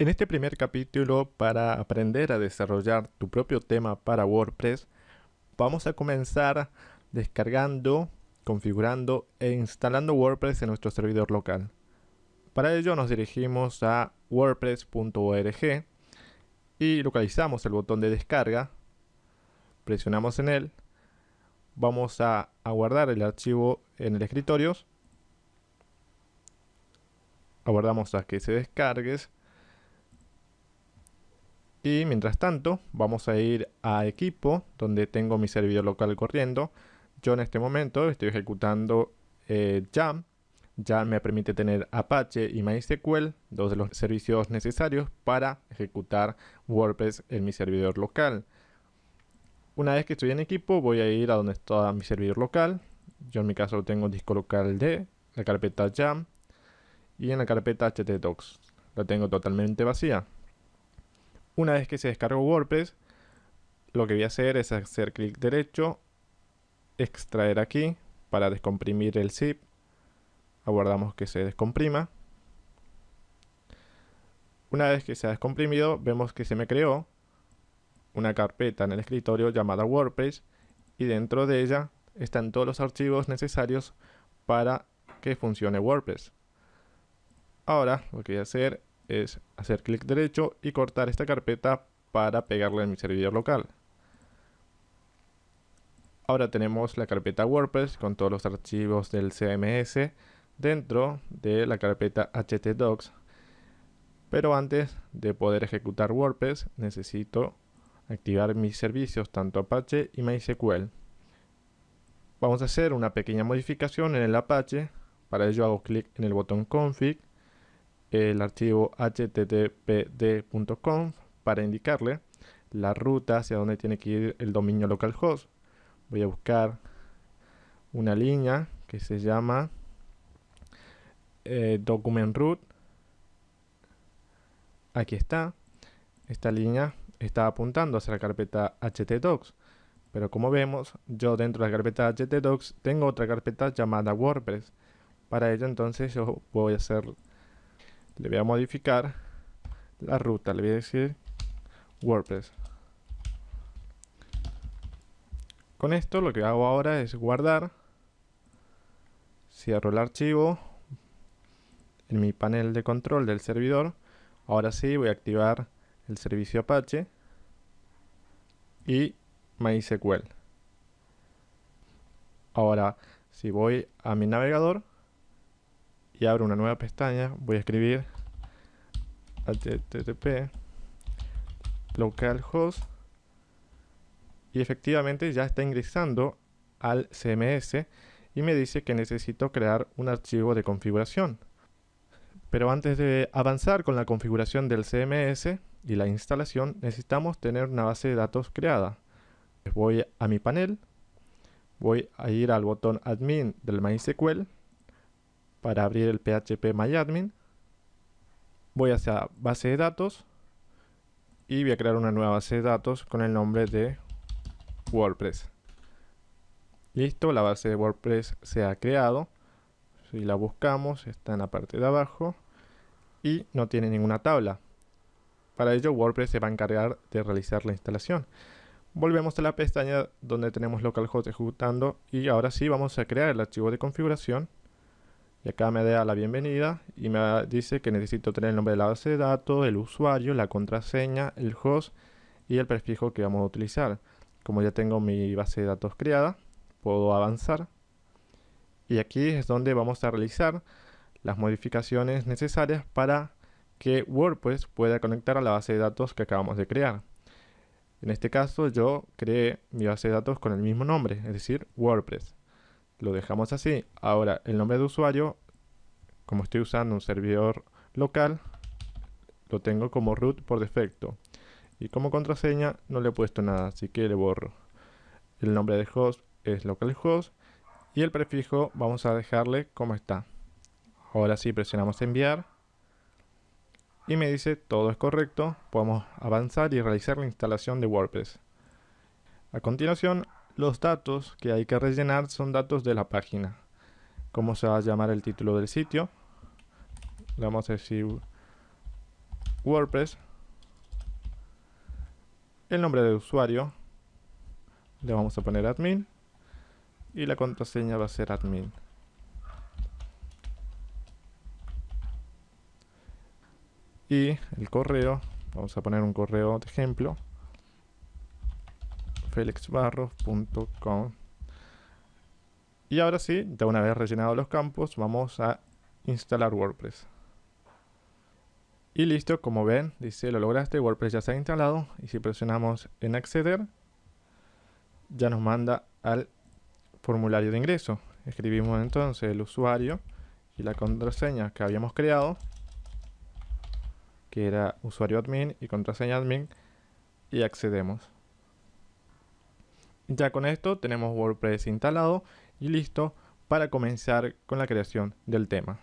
En este primer capítulo, para aprender a desarrollar tu propio tema para WordPress, vamos a comenzar descargando, configurando e instalando WordPress en nuestro servidor local. Para ello nos dirigimos a wordpress.org y localizamos el botón de descarga, presionamos en él, vamos a, guardar el archivo en el escritorio, aguardamos a que se descargue y mientras tanto, vamos a ir a equipo, donde tengo mi servidor local corriendo. Yo en este momento estoy ejecutando eh, Jam. Jam me permite tener Apache y MySQL, dos de los servicios necesarios para ejecutar WordPress en mi servidor local. Una vez que estoy en equipo, voy a ir a donde está mi servidor local. Yo en mi caso tengo disco local de la carpeta Jam y en la carpeta htdocs. La tengo totalmente vacía. Una vez que se descargó WordPress, lo que voy a hacer es hacer clic derecho, extraer aquí para descomprimir el zip. Aguardamos que se descomprima. Una vez que se ha descomprimido, vemos que se me creó una carpeta en el escritorio llamada WordPress y dentro de ella están todos los archivos necesarios para que funcione WordPress. Ahora lo que voy a hacer es hacer clic derecho y cortar esta carpeta para pegarla en mi servidor local. Ahora tenemos la carpeta WordPress con todos los archivos del CMS dentro de la carpeta htdocs. Pero antes de poder ejecutar WordPress necesito activar mis servicios tanto Apache y MySQL. Vamos a hacer una pequeña modificación en el Apache. Para ello hago clic en el botón config el archivo httpd.conf para indicarle la ruta hacia donde tiene que ir el dominio localhost. Voy a buscar una línea que se llama eh, document root. Aquí está. Esta línea está apuntando hacia la carpeta htdocs. Pero como vemos, yo dentro de la carpeta htdocs tengo otra carpeta llamada WordPress. Para ello entonces yo voy a hacer le voy a modificar la ruta, le voy a decir WordPress. Con esto lo que hago ahora es guardar, cierro el archivo en mi panel de control del servidor. Ahora sí voy a activar el servicio Apache y MySQL. Ahora, si voy a mi navegador, y abro una nueva pestaña, voy a escribir http localhost y efectivamente ya está ingresando al CMS y me dice que necesito crear un archivo de configuración. Pero antes de avanzar con la configuración del CMS y la instalación, necesitamos tener una base de datos creada. Voy a mi panel, voy a ir al botón admin del MySQL para abrir el PHP MyAdmin. Voy hacia base de datos y voy a crear una nueva base de datos con el nombre de WordPress. Listo, la base de WordPress se ha creado. Si la buscamos, está en la parte de abajo y no tiene ninguna tabla. Para ello, WordPress se va a encargar de realizar la instalación. Volvemos a la pestaña donde tenemos localhost ejecutando y ahora sí vamos a crear el archivo de configuración y acá me da la bienvenida y me dice que necesito tener el nombre de la base de datos, el usuario, la contraseña, el host y el prefijo que vamos a utilizar. Como ya tengo mi base de datos creada, puedo avanzar. Y aquí es donde vamos a realizar las modificaciones necesarias para que WordPress pueda conectar a la base de datos que acabamos de crear. En este caso yo creé mi base de datos con el mismo nombre, es decir, WordPress lo dejamos así. Ahora, el nombre de usuario, como estoy usando un servidor local, lo tengo como root por defecto. Y como contraseña no le he puesto nada, así que le borro. El nombre de host es localhost y el prefijo vamos a dejarle como está. Ahora sí presionamos enviar y me dice todo es correcto, podemos avanzar y realizar la instalación de WordPress. A continuación los datos que hay que rellenar son datos de la página. ¿Cómo se va a llamar el título del sitio? Le vamos a decir WordPress, el nombre del usuario, le vamos a poner admin y la contraseña va a ser admin. Y el correo, vamos a poner un correo de ejemplo, felixbarros.com y ahora sí, ya una vez rellenado los campos, vamos a instalar WordPress. Y listo, como ven, dice lo lograste, WordPress ya se ha instalado. Y si presionamos en acceder, ya nos manda al formulario de ingreso. Escribimos entonces el usuario y la contraseña que habíamos creado, que era usuario admin y contraseña admin, y accedemos. Ya con esto tenemos WordPress instalado y listo para comenzar con la creación del tema.